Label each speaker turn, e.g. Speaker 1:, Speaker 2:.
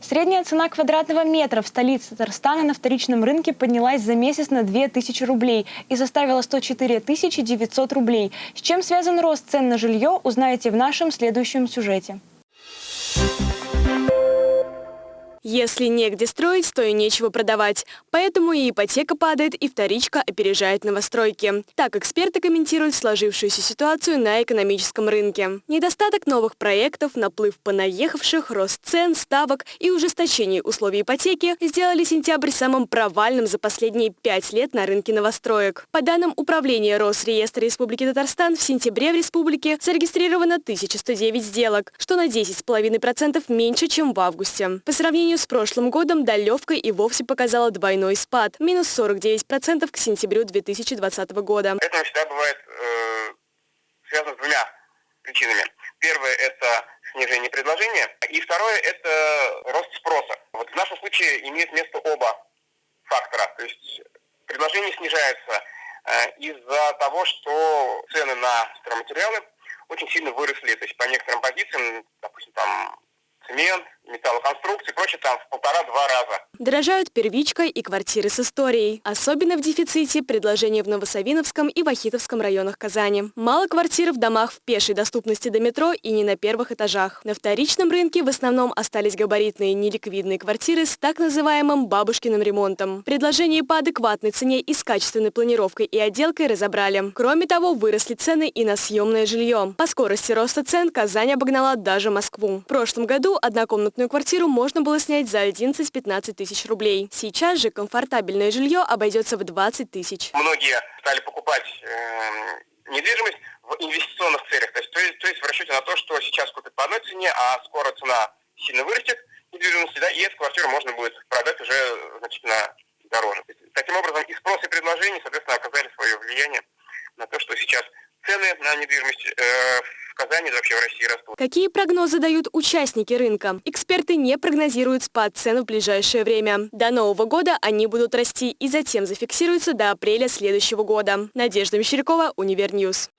Speaker 1: Средняя цена квадратного метра в столице Татарстана на вторичном рынке поднялась за месяц на 2000 рублей и составила 104 900 рублей. С чем связан рост цен на жилье, узнаете в нашем следующем сюжете.
Speaker 2: Если негде строить, то и нечего продавать. Поэтому и ипотека падает, и вторичка опережает новостройки. Так эксперты комментируют сложившуюся ситуацию на экономическом рынке. Недостаток новых проектов, наплыв понаехавших, рост цен, ставок и ужесточение условий ипотеки сделали сентябрь самым провальным за последние пять лет на рынке новостроек. По данным Управления Росреестра Республики Татарстан, в сентябре в республике зарегистрировано 1109 сделок, что на 10,5% меньше, чем в августе. По сравнению сравнению с прошлым годом долевка и вовсе показала двойной спад – минус 49% к сентябрю 2020 года.
Speaker 3: Это всегда бывает э, связано с двумя причинами. Первое – это снижение предложения, и второе – это рост спроса. Вот в нашем случае имеет место оба фактора. То есть предложение снижается э, из-за того, что цены на стройматериалы очень сильно выросли. То есть по некоторым позициям, допустим, там цемент, металлоконструкции, прочее, там в полтора-два раза.
Speaker 2: Дорожают первичкой и квартиры с историей. Особенно в дефиците предложения в Новосавиновском и Вахитовском районах Казани. Мало квартир в домах в пешей доступности до метро и не на первых этажах. На вторичном рынке в основном остались габаритные неликвидные квартиры с так называемым бабушкиным ремонтом. Предложение по адекватной цене и с качественной планировкой и отделкой разобрали. Кроме того, выросли цены и на съемное жилье. По скорости роста цен Казань обогнала даже Москву. В прошлом году однокомнатную квартиру можно было снять за 11-15 тысяч рублей. Сейчас же комфортабельное жилье обойдется в 20 тысяч.
Speaker 3: Многие стали покупать э, недвижимость в инвестиционных целях, то есть, то, есть, то есть в расчете на то, что сейчас купят по одной цене, а скоро цена сильно вырастет недвижимости, да, и эту квартиру можно будет продать уже значительно дороже. Таким образом, и спрос, и предложение, соответственно, оказали свое влияние на то, что сейчас цены на недвижимость э, Казани, да вообще в России растут.
Speaker 2: Какие прогнозы дают участники рынка? Эксперты не прогнозируют спад цен в ближайшее время. До Нового года они будут расти и затем зафиксируются до апреля следующего года. Надежда Мещерякова, Универ News.